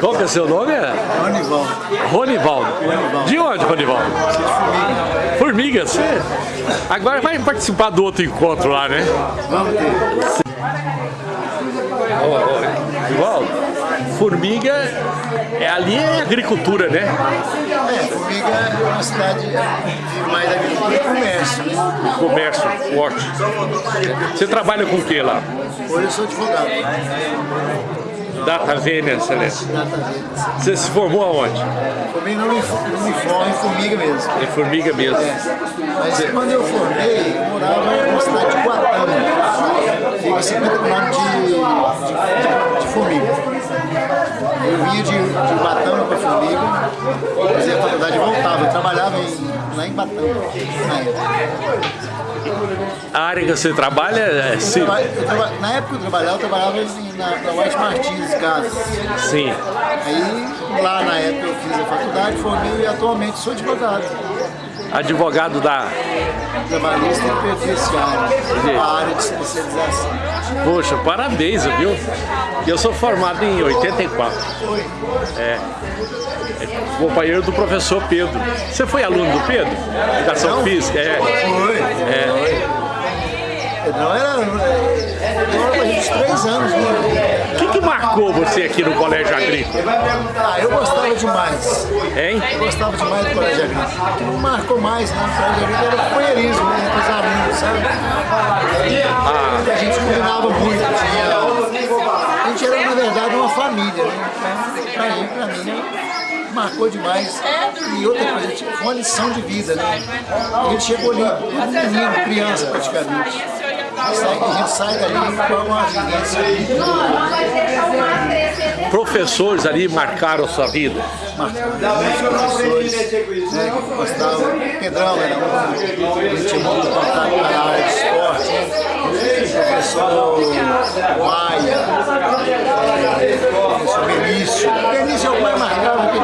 Qual que é seu nome? É? Ronivaldo. Ronivaldo. De onde, Ronivaldo? Formiga. Você... Agora vai participar do outro encontro lá, né? Vamos ter. Rivaldo, Formiga, é, ali é agricultura, né? É, Formiga é uma cidade de mais agricultura e comércio. Né? Comércio forte. Você trabalha com o que lá? Hoje eu sou advogado. Data Vênia. Data Vênia. Você se formou aonde? Formei no uniforme, em Formiga mesmo. Em Formiga mesmo. É. Mas quando eu formei, eu morava na cidade de Guatama. Fica a 50 quilômetros de, de, de Formiga. Eu vinha de, de Batama para Formiga, fazia a faculdade e voltava. Eu trabalhava em, lá em Batama, na época. A área que você trabalha é sim. Na época que eu trabalhava, eu trabalhava assim, na, na White Martins Casas. Sim. Aí lá na época eu fiz a faculdade, formei e atualmente sou advogado. Advogado da... Trabalhista e previdenciário, a área de especialização. Poxa, parabéns, viu? Eu sou formado em 84. Foi. É. é. Companheiro do professor Pedro. Você foi aluno do Pedro? Educação Não? Física? É. Foi. É. Não era. Era uns três anos, né? O que, que marcou você aqui no Colégio Agrícola? Ah, eu gostava demais. Hein? Eu gostava demais do Colégio Agrícola. O que não marcou mais, né? O Colégio Agrícola era o companheirismo, né? Com os alunos, sabe? Ah. A gente combinava muito. Tinha... A gente era, na verdade, uma família, né? Pra mim, pra mim, né? marcou demais. E outra coisa, tipo, foi uma lição de vida, né? A gente chegou ali, menino, criança praticamente. A gente sai uma. Professores ali marcaram a sua vida? Marcaram né. Pedrão era um, na área de esporte. Professor Maia, professor Benício. Benício é o mais marcado, porque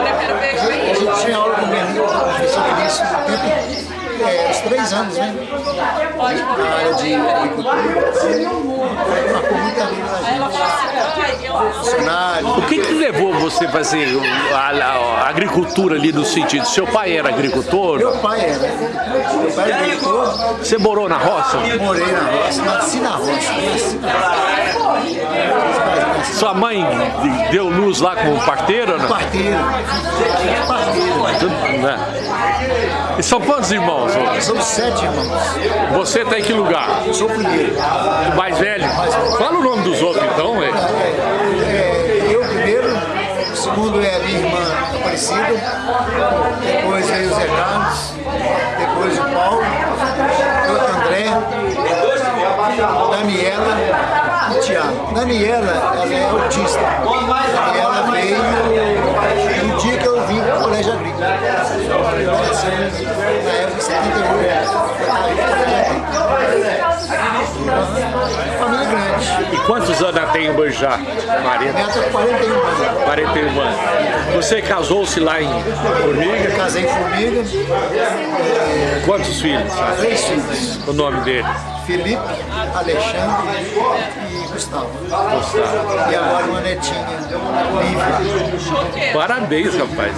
a gente tinha aula com o Benício, com o professor Benício o tempo inteiro é, uns três anos, né? Na área de agricultura. Marcou muita vida na gente. Funcionário. O que, que levou você a fazer a, a, a, agricultura ali no sentido? Seu pai era agricultor? Meu pai era. Meu pai era agricultor. Você morou na roça? Morei na roça, nasci na roça. Nasci na roça. Sua mãe deu luz lá como parteira? Não? Parteiro. Parteiro. Né? E são quantos irmãos? Somos sete irmãos. Você está em que lugar? Eu sou o primeiro. O mais velho? Fala o nome dos outros então, velho. É, eu primeiro, o segundo é a minha irmã Aparecida, depois veio o Zé Carlos, depois o Paulo, o André, Daniela e Tiago. Daniela, ela é autista. Daniela veio no dia que eu vim para o Colégio Agrícola. Na época, em 78, família grande. E quantos anos ela tem hoje já, Maria? Neta, 41 anos. 41 anos. Você casou-se lá em Formiga? Casei em Formiga. Quantos filhos? Três filhos. O nome dele? Felipe, Alexandre e Gustavo. Gustavo. E agora uma netinha, Lívia. Parabéns, rapaz.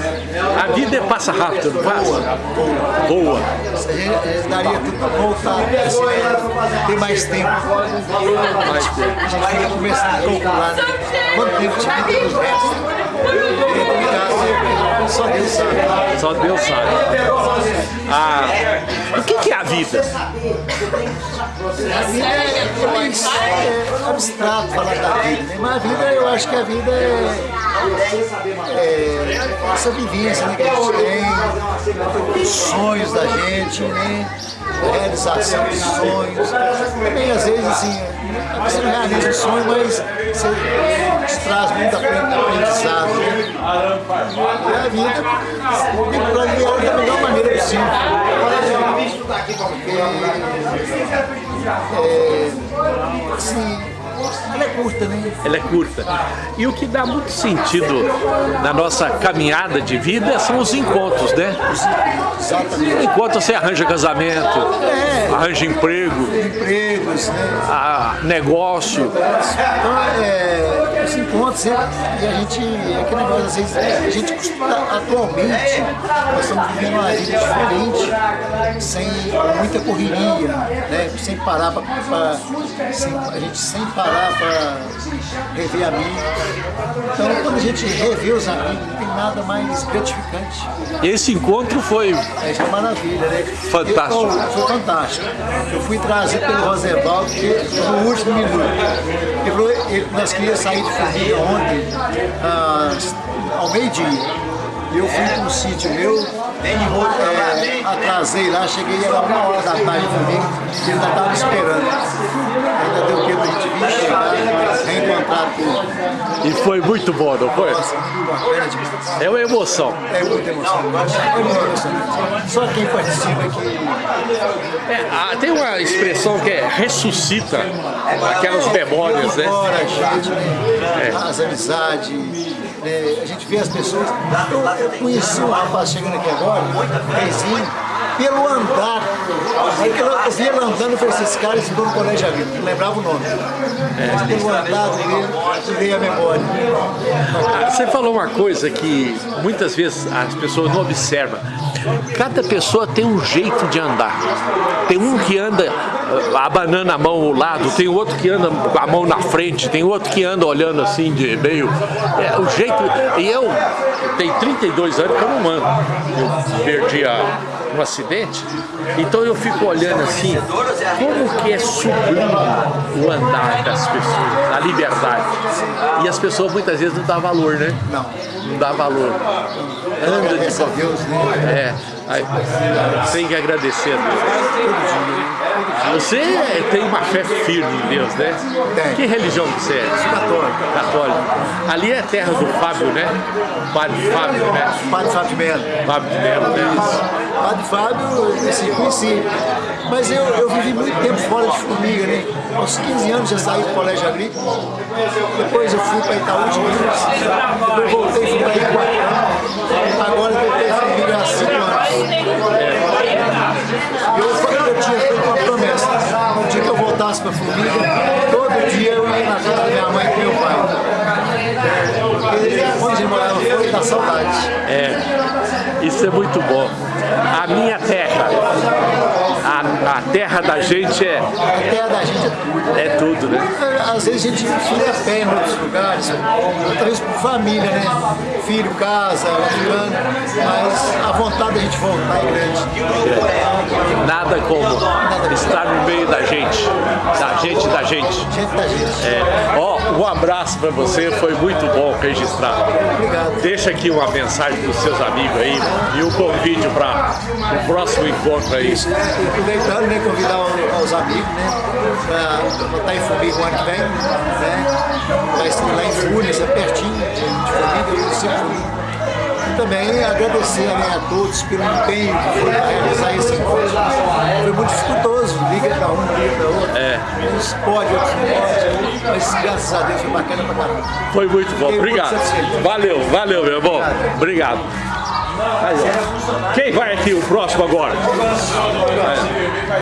A vida passa rápido, não passa? Boa. A gente daria tudo para voltar, assim, ter mais tempo. Mais tempo. A gente fica começando a calcular né? quanto tempo tinha nos restos. Só Deus sabe. Só Deus sabe. Ah, o que, que é a vida? É é, abstrato falar da vida, né? mas a vida, eu acho que a vida é, é essa vivência né, que a gente tem, os sonhos da gente, né? a realização dos sonhos. Também às vezes assim, você não realiza o sonho, mas você traz muito aprendizado. Né? E a vida que planear da melhor maneira possível. É, assim, ela é curta, né? Ela é curta. E o que dá muito sentido na nossa caminhada de vida são os encontros, né? Exatamente. Enquanto você arranja casamento, É. arranja emprego, Empregos, né? a negócio. Então, é, esse encontro sempre, e a gente, aquele negócio, às vezes, a gente atualmente, nós estamos vivendo uma vida diferente, sem muita correria, né? sem parar para, a gente sem parar para rever amigos. Então quando a gente revê os amigos, não tem nada mais gratificante. Esse encontro foi... É, isso é maravilha, né? Fantástico. Eu, foi fantástico. Eu fui trazido pelo Rosenvaldo, que no último minuto. Ele falou, ele, nós queríamos sair de Formiga ontem, ah, ao meio-dia. Eu fui para um sítio meu, é, atrasei lá, cheguei era uma hora da tarde comigo, ele ainda estava esperando. Reencontrar tudo. E foi muito bom, não foi? Nossa. É uma emoção. É muita emoção. É muita emoção. Só quem participa aqui. É, ah, tem uma expressão que é ressuscita aquelas memórias, né? Fora a gente, né? As amizades. né? a gente vê as pessoas. Eu, eu conheci um rapaz chegando aqui agora, Reizinho, pelo andar. Aí que eu vi ele andando e falei assim, esse cara estudou no colégio Avila, não lembrava o nome. Mas pelo andar dele, veio a memória. Você falou uma coisa que muitas vezes as pessoas não observam. Cada pessoa tem um jeito de andar. Tem um que anda abanando a mão ao lado, tem outro que anda com a mão na frente, tem outro que anda olhando assim de meio. É, o jeito. E eu tenho 32 anos que eu não ando. Eu perdi a, um acidente, então eu fico olhando assim, como que é sublime o andar das pessoas, a liberdade. E as pessoas muitas vezes não dão valor, né? Não. Não dá valor. Anda de Deus, né? é, aí, tem que agradecer a Deus. Você tem uma fé firme em Deus, né? Tenho. Que religião que você é? Católico. Católico. Ali é a terra do Fábio, né? Padre Fábio, né? Padre Fábio Melo. Fábio de Melo, né? Padre Fábio, assim, conheci. Mas eu, eu vivi muito tempo fora de Formiga, né? Aos 15 anos já saí do colégio agrícola. Depois eu fui para Itaú de Minas. Depois voltei, fui para Iguatá. Agora eu voltei a Formiga há 5 anos. Eu, eu tinha feito uma promessa. No dia que eu voltasse para Formiga, todo dia eu ia na casa da minha mãe e do meu pai. Porque quando a gente morava fora, dá saudade. É, isso é muito bom. A minha terra, a, terra da gente é, A terra da gente é tudo. é tudo, né? Às vezes a gente fica a pé em outros lugares, outra vez por família, né? Filho, casa, ficando, mas a vontade da gente voltar é grande. Nada como estar no meio da gente, da gente, da gente. Gente da gente. É. Ó, um abraço pra você, foi muito bom registrar. Obrigado. Deixa aqui uma mensagem pros seus amigos aí e um convite para o próximo encontro aí. Né, convidar o- os amigos, né, para estar em Formiga o ano que vem, né, vai estar lá em Fúrias, é pertinho de Formiga, eu sempre. E também agradecer né, a todos pelo empenho que foi para realizar esse encontro. Foi muito dificultoso, liga para um, liga para outro. É. Uns pode, outros não pode, mas graças a Deus foi bacana pra caramba. Foi muito bom, Fiquei muito obrigado. satisfeito. Valeu, valeu, meu irmão. Obrigado. Aí. Quem vai aqui o próximo agora?